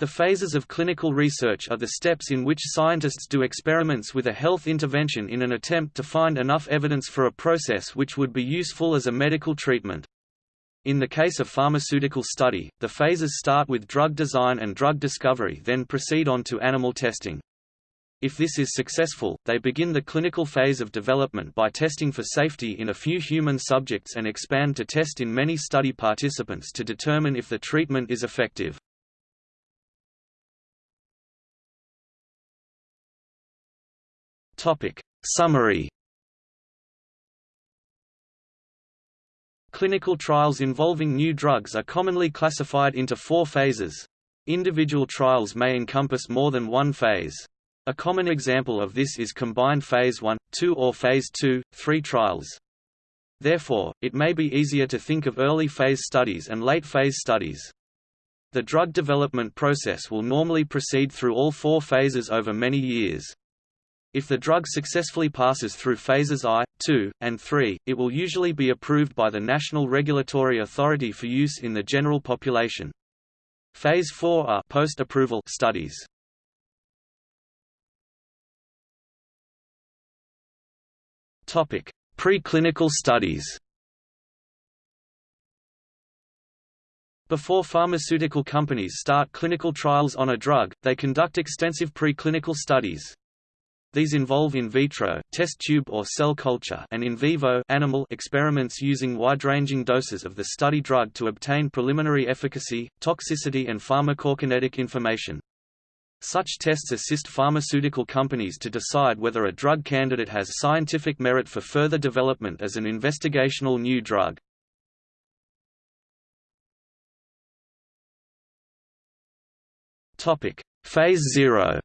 The phases of clinical research are the steps in which scientists do experiments with a health intervention in an attempt to find enough evidence for a process which would be useful as a medical treatment. In the case of pharmaceutical study, the phases start with drug design and drug discovery then proceed on to animal testing. If this is successful, they begin the clinical phase of development by testing for safety in a few human subjects and expand to test in many study participants to determine if the treatment is effective. Topic. Summary Clinical trials involving new drugs are commonly classified into four phases. Individual trials may encompass more than one phase. A common example of this is combined phase 1, 2 or phase 2, 3 trials. Therefore, it may be easier to think of early phase studies and late phase studies. The drug development process will normally proceed through all four phases over many years. If the drug successfully passes through phases I, II, and III, it will usually be approved by the National Regulatory Authority for use in the general population. Phase IV are post-approval studies. Topic: Preclinical studies. Before pharmaceutical companies start clinical trials on a drug, they conduct extensive preclinical studies. These involve in vitro test tube or cell culture and in vivo animal experiments using wide-ranging doses of the study drug to obtain preliminary efficacy, toxicity and pharmacokinetic information. Such tests assist pharmaceutical companies to decide whether a drug candidate has scientific merit for further development as an investigational new drug. Topic: Phase 0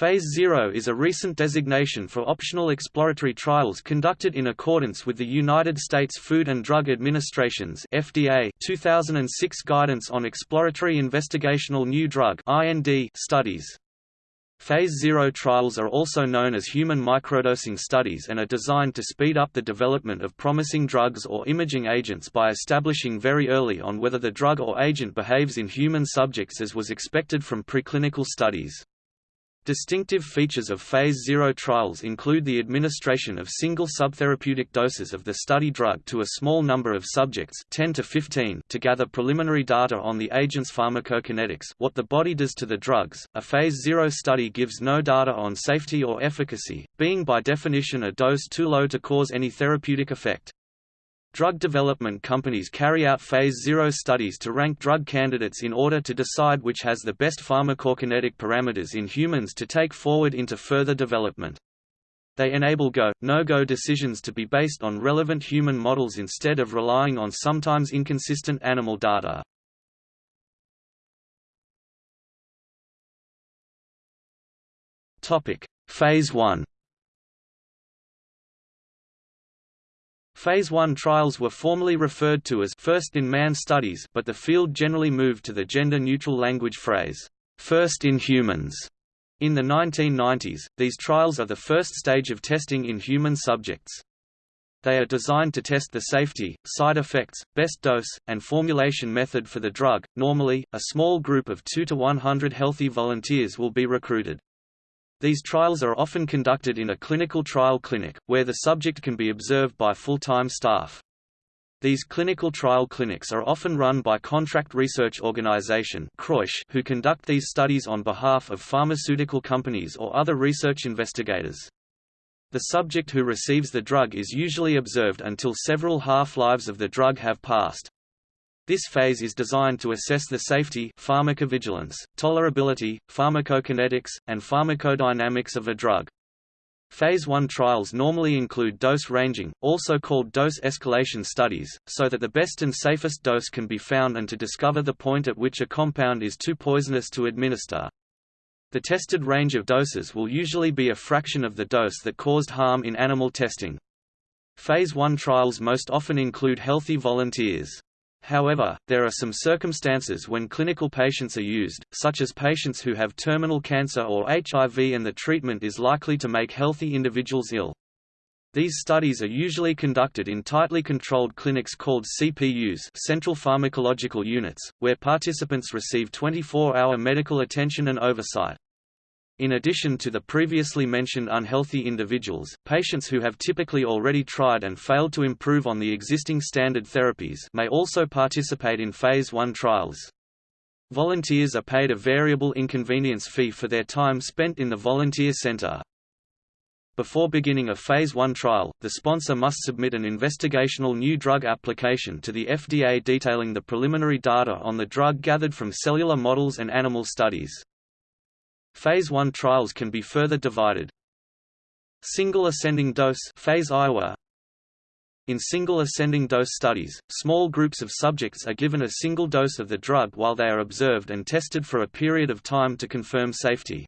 Phase Zero is a recent designation for optional exploratory trials conducted in accordance with the United States Food and Drug Administration's FDA 2006 Guidance on Exploratory Investigational New Drug studies. Phase Zero trials are also known as human microdosing studies and are designed to speed up the development of promising drugs or imaging agents by establishing very early on whether the drug or agent behaves in human subjects as was expected from preclinical studies. Distinctive features of Phase Zero trials include the administration of single subtherapeutic doses of the study drug to a small number of subjects 10 to, 15 to gather preliminary data on the agent's pharmacokinetics what the body does to the drugs. A Phase Zero study gives no data on safety or efficacy, being by definition a dose too low to cause any therapeutic effect. Drug development companies carry out Phase Zero studies to rank drug candidates in order to decide which has the best pharmacokinetic parameters in humans to take forward into further development. They enable go, no-go decisions to be based on relevant human models instead of relying on sometimes inconsistent animal data. Topic: Phase 1 Phase 1 trials were formerly referred to as first-in-man studies but the field generally moved to the gender-neutral language phrase, first in humans. In the 1990s, these trials are the first stage of testing in human subjects. They are designed to test the safety, side effects, best dose, and formulation method for the drug. Normally, a small group of 2 to 100 healthy volunteers will be recruited. These trials are often conducted in a clinical trial clinic, where the subject can be observed by full-time staff. These clinical trial clinics are often run by Contract Research Organization who conduct these studies on behalf of pharmaceutical companies or other research investigators. The subject who receives the drug is usually observed until several half-lives of the drug have passed. This phase is designed to assess the safety pharmacovigilance, tolerability, pharmacokinetics, and pharmacodynamics of a drug. Phase 1 trials normally include dose ranging, also called dose escalation studies, so that the best and safest dose can be found and to discover the point at which a compound is too poisonous to administer. The tested range of doses will usually be a fraction of the dose that caused harm in animal testing. Phase 1 trials most often include healthy volunteers. However, there are some circumstances when clinical patients are used, such as patients who have terminal cancer or HIV and the treatment is likely to make healthy individuals ill. These studies are usually conducted in tightly controlled clinics called CPUs Central Pharmacological Units, where participants receive 24-hour medical attention and oversight. In addition to the previously mentioned unhealthy individuals, patients who have typically already tried and failed to improve on the existing standard therapies may also participate in Phase 1 trials. Volunteers are paid a variable inconvenience fee for their time spent in the volunteer center. Before beginning a Phase 1 trial, the sponsor must submit an investigational new drug application to the FDA detailing the preliminary data on the drug gathered from cellular models and animal studies. Phase 1 trials can be further divided. Single ascending dose phase Iowa, in single ascending dose studies, small groups of subjects are given a single dose of the drug while they are observed and tested for a period of time to confirm safety.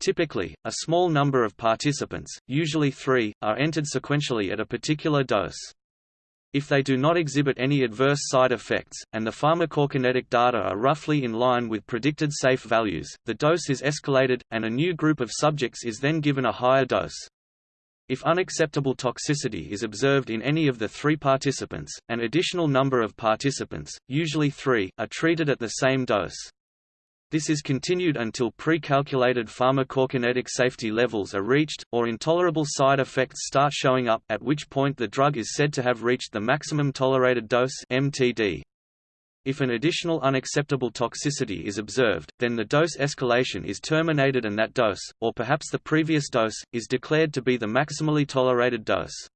Typically, a small number of participants, usually three, are entered sequentially at a particular dose. If they do not exhibit any adverse side effects, and the pharmacokinetic data are roughly in line with predicted safe values, the dose is escalated, and a new group of subjects is then given a higher dose. If unacceptable toxicity is observed in any of the three participants, an additional number of participants, usually three, are treated at the same dose. This is continued until pre-calculated pharmacokinetic safety levels are reached, or intolerable side effects start showing up, at which point the drug is said to have reached the maximum tolerated dose MTD. If an additional unacceptable toxicity is observed, then the dose escalation is terminated and that dose, or perhaps the previous dose, is declared to be the maximally tolerated dose.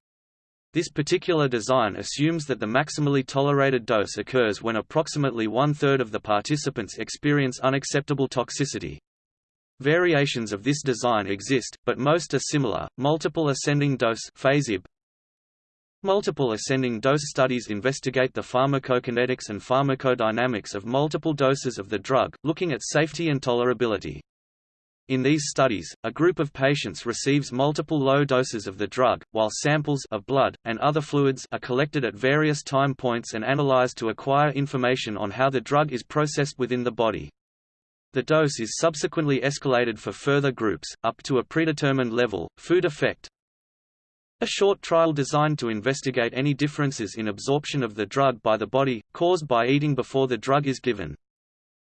This particular design assumes that the maximally tolerated dose occurs when approximately one-third of the participants experience unacceptable toxicity. Variations of this design exist, but most are similar. Multiple ascending dose (Phase IB) Multiple ascending dose studies investigate the pharmacokinetics and pharmacodynamics of multiple doses of the drug, looking at safety and tolerability. In these studies, a group of patients receives multiple low doses of the drug, while samples of blood, and other fluids are collected at various time points and analyzed to acquire information on how the drug is processed within the body. The dose is subsequently escalated for further groups, up to a predetermined level. Food effect a short trial designed to investigate any differences in absorption of the drug by the body, caused by eating before the drug is given.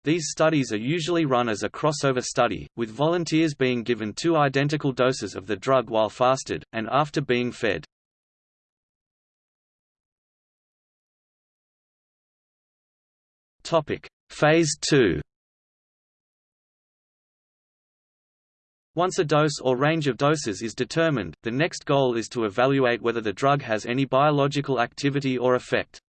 These studies are usually run as a crossover study, with volunteers being given two identical doses of the drug while fasted, and after being fed. Phase 2 Once a dose or range of doses is determined, the next goal is to evaluate whether the drug has any biological activity or effect.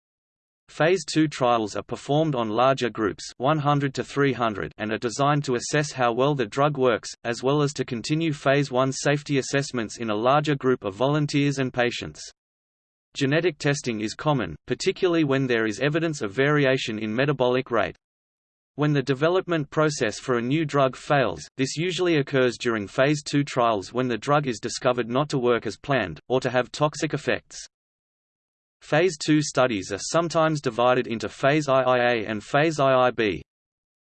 Phase 2 trials are performed on larger groups 100 to 300 and are designed to assess how well the drug works, as well as to continue Phase 1 safety assessments in a larger group of volunteers and patients. Genetic testing is common, particularly when there is evidence of variation in metabolic rate. When the development process for a new drug fails, this usually occurs during Phase 2 trials when the drug is discovered not to work as planned, or to have toxic effects. Phase II studies are sometimes divided into Phase IIA and Phase IIB.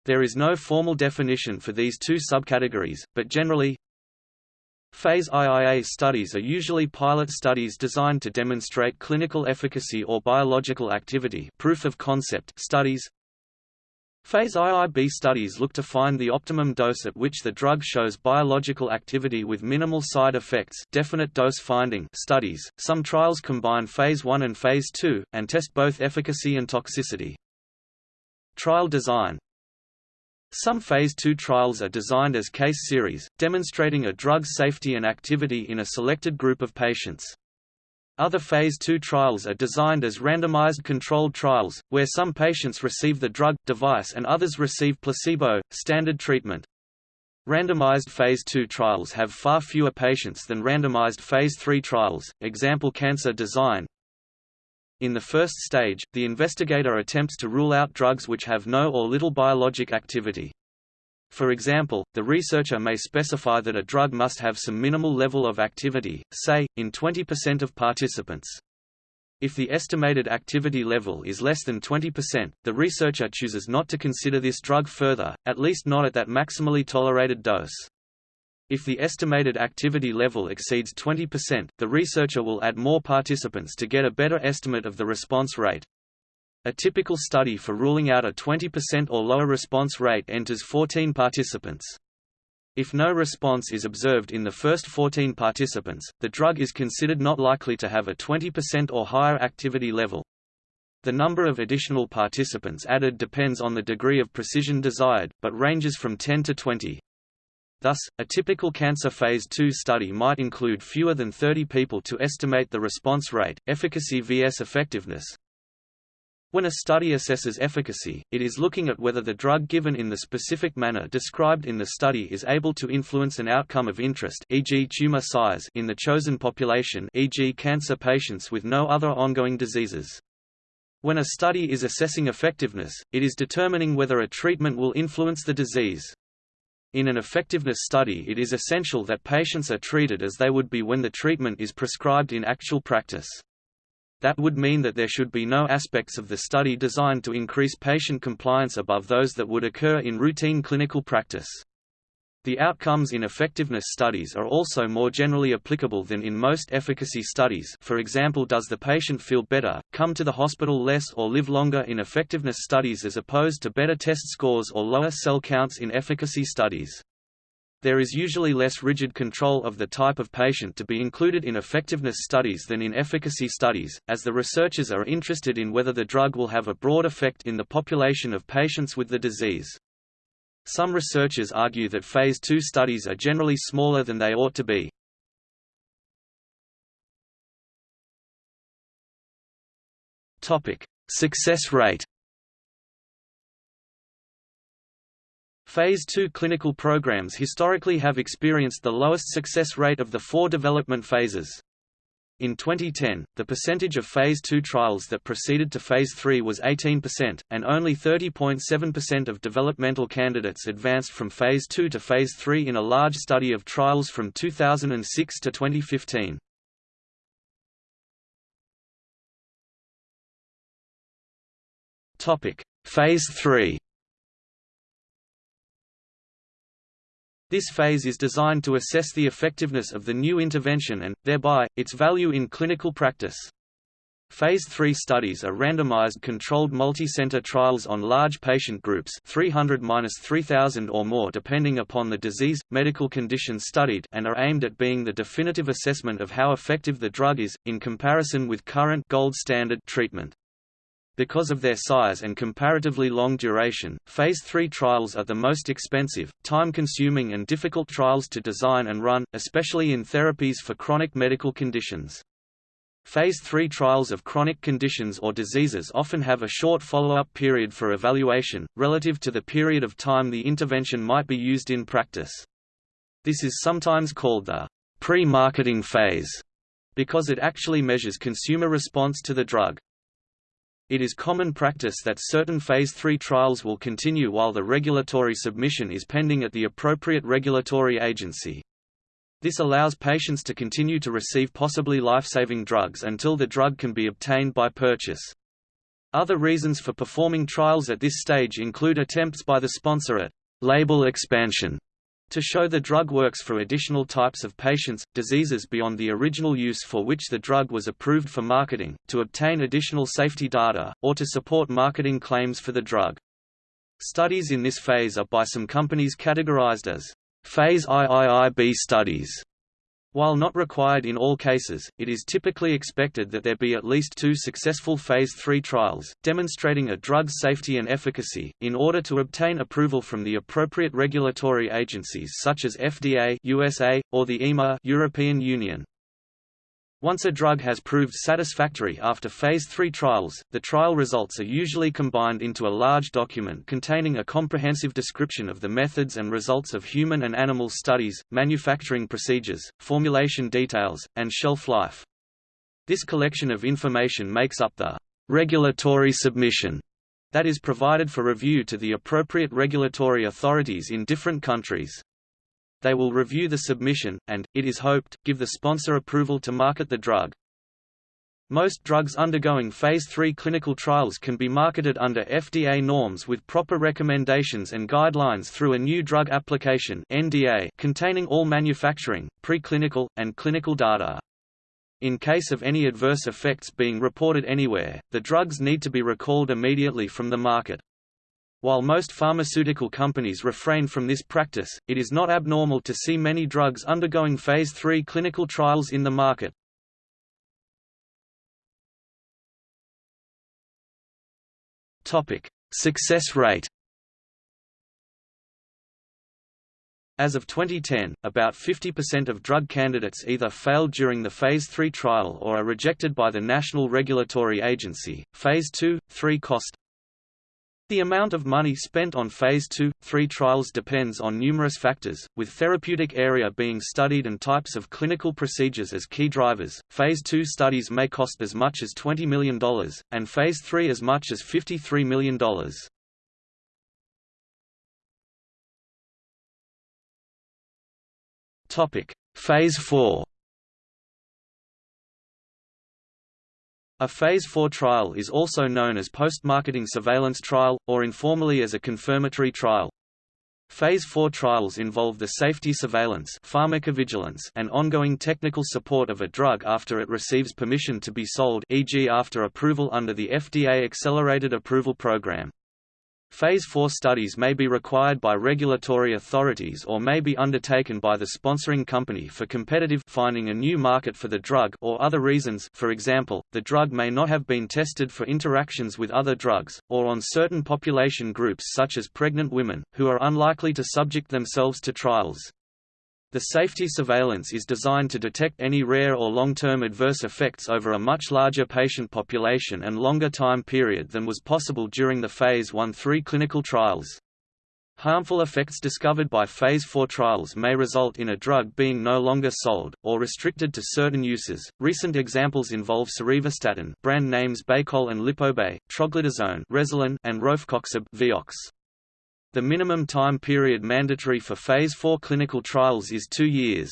There is no formal definition for these two subcategories, but generally, Phase IIA studies are usually pilot studies designed to demonstrate clinical efficacy or biological activity proof of concept studies, Phase IIB studies look to find the optimum dose at which the drug shows biological activity with minimal side effects definite dose finding studies. Some trials combine Phase 1 and Phase 2, and test both efficacy and toxicity. Trial design Some Phase 2 trials are designed as case series, demonstrating a drug's safety and activity in a selected group of patients. Other Phase II trials are designed as randomized controlled trials, where some patients receive the drug, device and others receive placebo, standard treatment. Randomized Phase II trials have far fewer patients than randomized Phase III trials, example cancer design. In the first stage, the investigator attempts to rule out drugs which have no or little biologic activity. For example, the researcher may specify that a drug must have some minimal level of activity, say, in 20% of participants. If the estimated activity level is less than 20%, the researcher chooses not to consider this drug further, at least not at that maximally tolerated dose. If the estimated activity level exceeds 20%, the researcher will add more participants to get a better estimate of the response rate. A typical study for ruling out a 20% or lower response rate enters 14 participants. If no response is observed in the first 14 participants, the drug is considered not likely to have a 20% or higher activity level. The number of additional participants added depends on the degree of precision desired, but ranges from 10 to 20. Thus, a typical cancer phase 2 study might include fewer than 30 people to estimate the response rate, efficacy vs effectiveness. When a study assesses efficacy, it is looking at whether the drug given in the specific manner described in the study is able to influence an outcome of interest e.g. tumor size in the chosen population e.g. cancer patients with no other ongoing diseases. When a study is assessing effectiveness, it is determining whether a treatment will influence the disease. In an effectiveness study it is essential that patients are treated as they would be when the treatment is prescribed in actual practice. That would mean that there should be no aspects of the study designed to increase patient compliance above those that would occur in routine clinical practice. The outcomes in effectiveness studies are also more generally applicable than in most efficacy studies for example does the patient feel better, come to the hospital less or live longer in effectiveness studies as opposed to better test scores or lower cell counts in efficacy studies. There is usually less rigid control of the type of patient to be included in effectiveness studies than in efficacy studies, as the researchers are interested in whether the drug will have a broad effect in the population of patients with the disease. Some researchers argue that Phase II studies are generally smaller than they ought to be. Success rate Phase II clinical programs historically have experienced the lowest success rate of the four development phases. In 2010, the percentage of Phase II trials that proceeded to Phase III was 18%, and only 30.7% of developmental candidates advanced from Phase II to Phase III in a large study of trials from 2006 to 2015. Phase III This phase is designed to assess the effectiveness of the new intervention and, thereby, its value in clinical practice. Phase 3 studies are randomized controlled multi-center trials on large patient groups 300-3000 or more depending upon the disease, medical condition studied and are aimed at being the definitive assessment of how effective the drug is, in comparison with current gold standard treatment. Because of their size and comparatively long duration, Phase 3 trials are the most expensive, time-consuming and difficult trials to design and run, especially in therapies for chronic medical conditions. Phase 3 trials of chronic conditions or diseases often have a short follow-up period for evaluation, relative to the period of time the intervention might be used in practice. This is sometimes called the pre-marketing phase, because it actually measures consumer response to the drug. It is common practice that certain Phase 3 trials will continue while the regulatory submission is pending at the appropriate regulatory agency. This allows patients to continue to receive possibly life-saving drugs until the drug can be obtained by purchase. Other reasons for performing trials at this stage include attempts by the sponsor at label expansion to show the drug works for additional types of patients, diseases beyond the original use for which the drug was approved for marketing, to obtain additional safety data, or to support marketing claims for the drug. Studies in this phase are by some companies categorized as phase IIIB studies, while not required in all cases, it is typically expected that there be at least two successful Phase III trials, demonstrating a drug's safety and efficacy, in order to obtain approval from the appropriate regulatory agencies such as FDA USA, or the EMA European Union. Once a drug has proved satisfactory after Phase 3 trials, the trial results are usually combined into a large document containing a comprehensive description of the methods and results of human and animal studies, manufacturing procedures, formulation details, and shelf life. This collection of information makes up the regulatory submission that is provided for review to the appropriate regulatory authorities in different countries. They will review the submission, and, it is hoped, give the sponsor approval to market the drug. Most drugs undergoing Phase 3 clinical trials can be marketed under FDA norms with proper recommendations and guidelines through a New Drug Application (NDA) containing all manufacturing, preclinical, and clinical data. In case of any adverse effects being reported anywhere, the drugs need to be recalled immediately from the market. While most pharmaceutical companies refrain from this practice, it is not abnormal to see many drugs undergoing Phase 3 clinical trials in the market. Success rate. As of 2010, about 50% of drug candidates either failed during the Phase 3 trial or are rejected by the National Regulatory Agency. Phase 2, 3 cost the amount of money spent on Phase 2, 3 trials depends on numerous factors, with therapeutic area being studied and types of clinical procedures as key drivers. Phase 2 studies may cost as much as $20 million, and Phase 3 as much as $53 million. Phase 4 A Phase 4 trial is also known as post-marketing surveillance trial, or informally as a confirmatory trial. Phase 4 trials involve the safety surveillance pharmacovigilance and ongoing technical support of a drug after it receives permission to be sold e.g. after approval under the FDA Accelerated Approval Program. Phase 4 studies may be required by regulatory authorities or may be undertaken by the sponsoring company for competitive finding a new market for the drug or other reasons for example, the drug may not have been tested for interactions with other drugs, or on certain population groups such as pregnant women, who are unlikely to subject themselves to trials. The safety surveillance is designed to detect any rare or long-term adverse effects over a much larger patient population and longer time period than was possible during the Phase 1-3 clinical trials. Harmful effects discovered by Phase 4 trials may result in a drug being no longer sold, or restricted to certain uses. Recent examples involve cerivastatin brand names Baycol and Lipobay, troglitazone and rofecoxib Vioxx. The minimum time period mandatory for Phase 4 clinical trials is two years.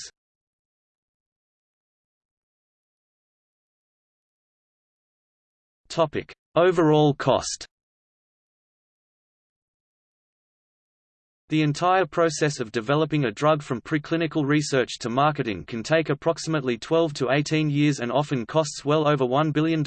Overall cost The entire process of developing a drug from preclinical research to marketing can take approximately 12 to 18 years and often costs well over $1 billion.